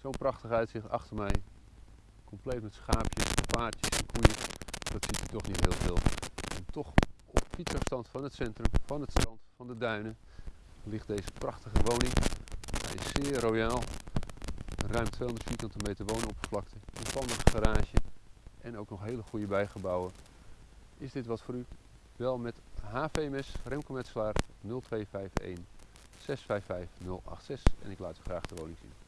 Zo'n prachtig uitzicht achter mij. Compleet met schaapjes, paardjes en koeien. Dat ziet u toch niet heel veel. En toch op fietsafstand van het centrum, van het strand, van de duinen ligt deze prachtige woning. Hij is zeer royaal. Ruim 200 vierkante meter woonoppervlakte, een spannend garage en ook nog hele goede bijgebouwen. Is dit wat voor u? Wel met HVMS Remco Metselaar 0251 655 086 en ik laat u graag de woning zien.